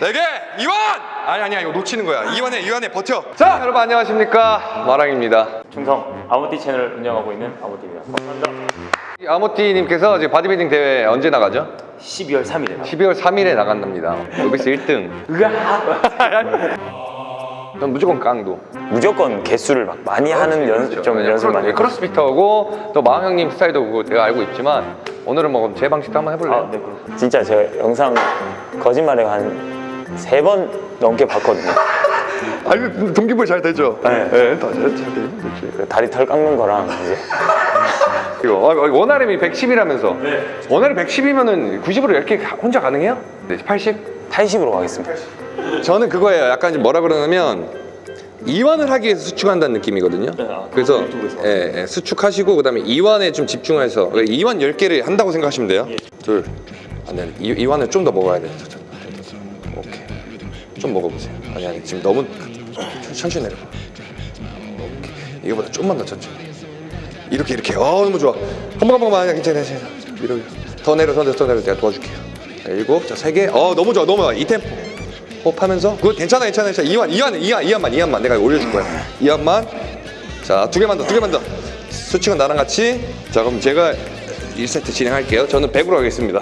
네 개! 이완! 아니 아니야 이거 놓치는 거야 이완해 이완해 버텨 자 여러분 안녕하십니까 마랑입니다 충성 아모티 채널을 운영하고 있는 아모티입니다. 감사합니다. 아모띠님께서 이제 바디빌딩 대회 언제 나가죠? 12월 3일에 12월 3일에 나간답니다 novice 1등 전 무조건 깡도 무조건 개수를 막 많이 하는 연습 좀 그렇죠. 연습 많이 cro- crossfitter고 또 마왕 형님 스타일도 그거 내가 알고 있지만 오늘은 뭐제 방식도 한번 해볼래요? 아, 네. 진짜 제가 영상 거짓말에 한 세 번 넘게 봤거든요. 아니 동기부여 잘 되죠? 네. 다잘 되죠 그 다리 털 깎는 거랑 이제. 이거 어, 어, 원RM이 110이라면서. 원RM 110이면은 90으로 이렇게 가- 혼자 가능해요? 네, 80? 80으로 가겠습니다. 저는 그거예요. 약간 좀 뭐라 그러냐면 이완을 하기 위해서 수축한다는 느낌이거든요. 네, 아, 그래서. 예, 예, 수축하시고 그 다음에 이완에 좀 집중해서 이완 10개를 한다고 생각하시면 돼요. 둘. 아니 아니 이, 이완을 좀 더 먹어야 돼요. 오케이. 좀 먹어보세요. 아니 아니 지금 너무 천- 천천히 내려봐. 오케이. 이거보다 좀만 더 천천히. 이렇게 이렇게. 어 너무 좋아. 한 번 한 번만. 괜찮아 괜찮아. 위로 위로 더 내려 더 내려 더 내려. 내가 도와줄게요 자, 일곱. 자 세 개 어 너무 좋아 너무 좋아. 이 템포. 호흡하면서. good 괜찮아 괜찮아 괜찮아. 이완 이완 이완 이완만 이완만. 내가 올려줄 거야. 이완만. 자 두 개만 더 두 개만 더. 수칙은 나랑 같이. 자 그럼 제가 1세트 진행할게요. 저는 100으로 하겠습니다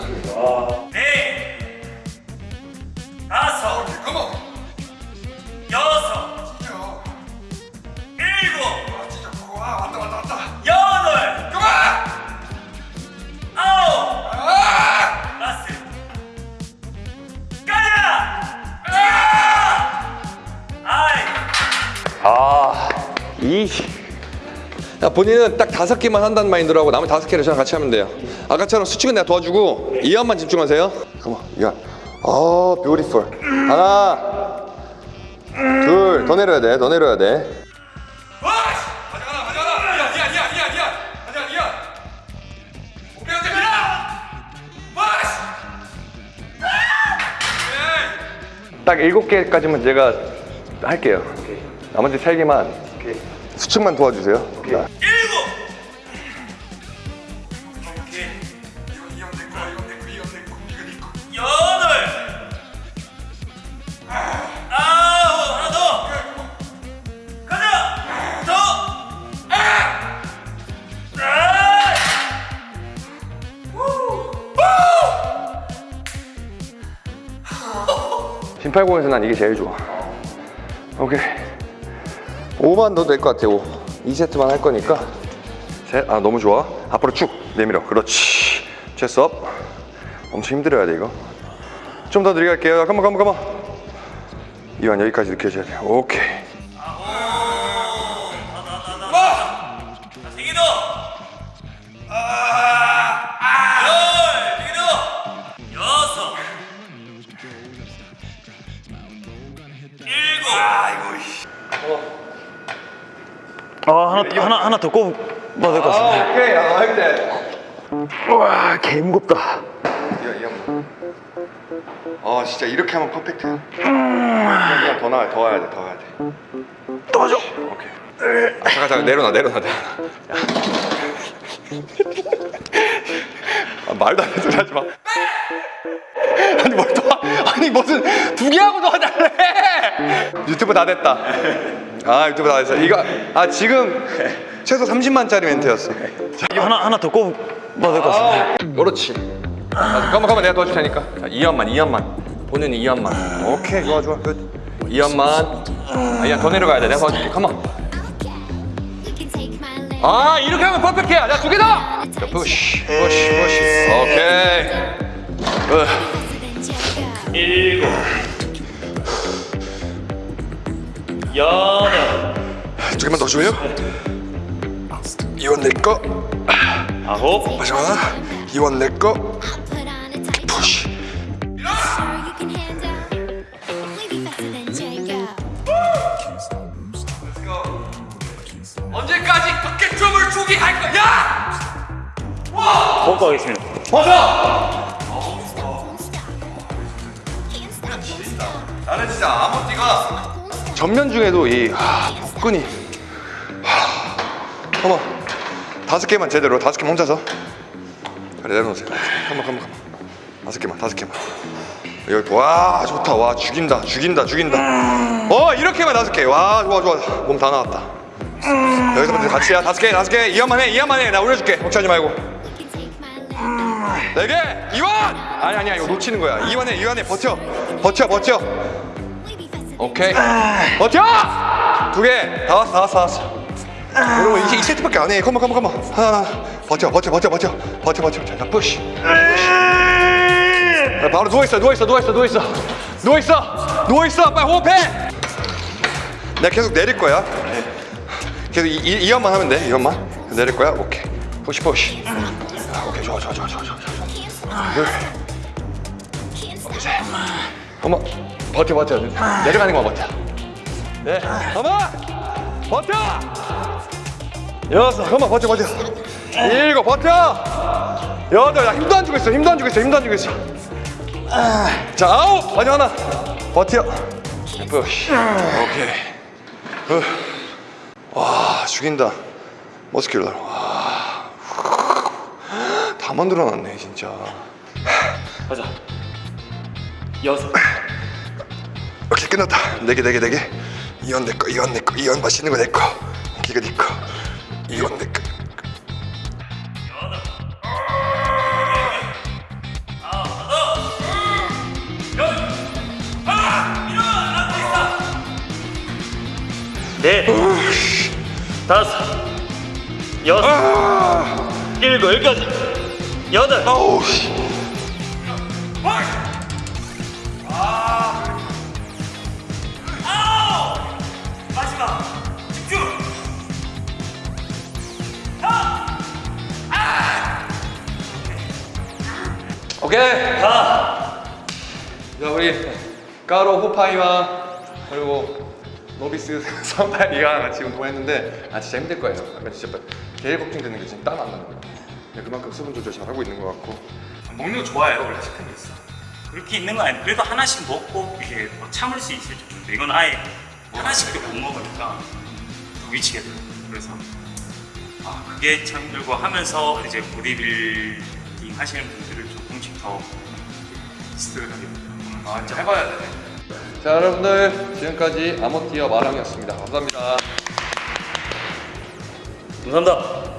야, 본인은 딱 다섯 개만 한다는 마인드로 하고 나머지 다섯 개를 저랑 같이 하면 돼요. 아까처럼 수축은 내가 도와주고 이완만 집중하세요. come on, 이완. 아, beautiful. 하나, 둘, 더 내려야 돼, 더 내려야 돼. 딱 일곱 개까지만 제가 할게요. 나머지 세 개만 수축만 도와주세요. 자. 일곱 여덟 아홉 하나 더 가자 더 아! 심팔공에서 난 이게 제일 좋아. 오케이. 5만 넣어도 될것 같아. 5. 2세트만 할 거니까. 셋. 아 너무 좋아. 앞으로 쭉 내밀어. 그렇지. 체스업. 엄청 힘들어야 돼 이거. 좀 더 느리게 할게요. 가만 가만 가만. 이완 여기까지 느껴져야 돼. 오케이. 하나 하나 더 꼽아도 될것 같습니다. 오케이. 아, 할 때. 와, 개 무겁다. 이완 이완. 아 진짜 이렇게 하면 퍼펙트야. 그냥 더 나와 더 와야 돼. 더 와야 돼. 도와줘. 오케이. 아, 잠깐 잠깐 내려놔 내려놔 내려놔. 아, 말도 안 되는 소리 하지 마. 아니 뭘 도와? 아니 무슨 두 개 하고 도와달래? 유튜브 다 됐다. 아 유튜브 다 됐어. 이거 아 지금 최소 30만짜리 멘트였어. 자, 하나 하나 더 꼽아도 될것 같습니다. 그렇지. 아, 잠깐만 잠깐만 내가 도와줄 테니까. 자, 2연만 2연만. 본인 2연만. 오케이 좋아 좋아 끝. 이완만. 아, 이완 더 내려가야 돼. 내가 도와줄게. come on. 아 이렇게 하면 perfect야 자 두 개더 자, push push push 오케이 으, 일곱. 여덟. 두 개만 더 줘요 이원 내거 아홉. 마지막 이원 내거 푸시 언제까지 어깨춤을 추기 할 거야? 먹고 가겠습니다. 나는 진짜 아모띠가 전면 중에도 이 하, 복근이. 하, 어머 다섯 개만 제대로 다섯 개만 혼자서. 그래 내려놓으세요. 한번 한번 한번. 다섯 개만 다섯 개만. 여기 와 좋다. 와 죽인다 죽인다 죽인다. 어 이렇게만 다섯 개와 좋아 좋아. 몸 다 나왔다. 여기서부터 같이야 다섯 개 다섯 개. 이완만 해 이완만 해 나 올려줄게. 걱정하지 말고. 네 개! 이완! 아니 아니야. 이거 놓치는 거야. 이완해 이완해 버텨. 버텨 버텨 오케이. 버텨! 두 개 다 왔어 다 왔어 다 왔어. 여러분 이제 이 세트밖에 안해. come on come on come on. 하나 하나 버텨 버텨 버텨. 버텨 버텨 버텨. 자 push 야, 바로 누워 있어, 누워 있어, 누워 있어, 누워 있어, 누워 있어, 누워 있어, 빨리 호흡해. 내가 계속 내릴 거야. 계속 이, 이, 이것만 하면 돼, 이것만. 내릴 거야. 오케이, push push. 아, 오케이, 좋아, 좋아, 좋아, 좋아, 좋아, 좋아. 둘, 오케이, 셋. 어머, 버텨, 버텨. 내려가는 거 버텨. 네, 어머, 버텨. 여섯, 어머, 버텨, 버텨. 일곱, 버텨. 여덟, 야 힘도 안 주고 있어, 힘도 안 주고 있어, 힘도 안 주고 있어. 자 아홉. 마지막 하나. 버텨. 푸시 오케이. 후. 와 죽인다. 머스큘러. 와다 만들어놨네 진짜. 가자. 여섯 오케이 끝났다. 네개 네개 네개 이건 내거 이건 내거 이건 맛있는 거 내거. 이거 네거. 이건 내거. 넷 다섯 여섯 일곱 여기까지. 여덟. 아우 오케이? 자 우리 까로 호파이와 그리고 노비스 선파이가 같이 운동했는데 아 진짜 힘들 거예요. 아까 진짜 제일 걱정되는 게 지금 땀 안 나는 거예요 그만큼 수분 조절 잘 하고 있는 것 같고. 먹는 거 좋아해요 원래 식탐이 있어 그렇게 있는 거 아니야 그래도 하나씩 먹고 이게 뭐 참을 수 있을 정도인데 이건 아예 하나씩도 못 먹으니까 돼요 그래서 아 그게 참 힘들고 하면서 이제 보디빌딩 하시는 조금씩 더 스트를 하게 돼요 아 진짜 해봐야 돼. 자 여러분들 지금까지 아모티어 마랑이었습니다. 감사합니다. 감사합니다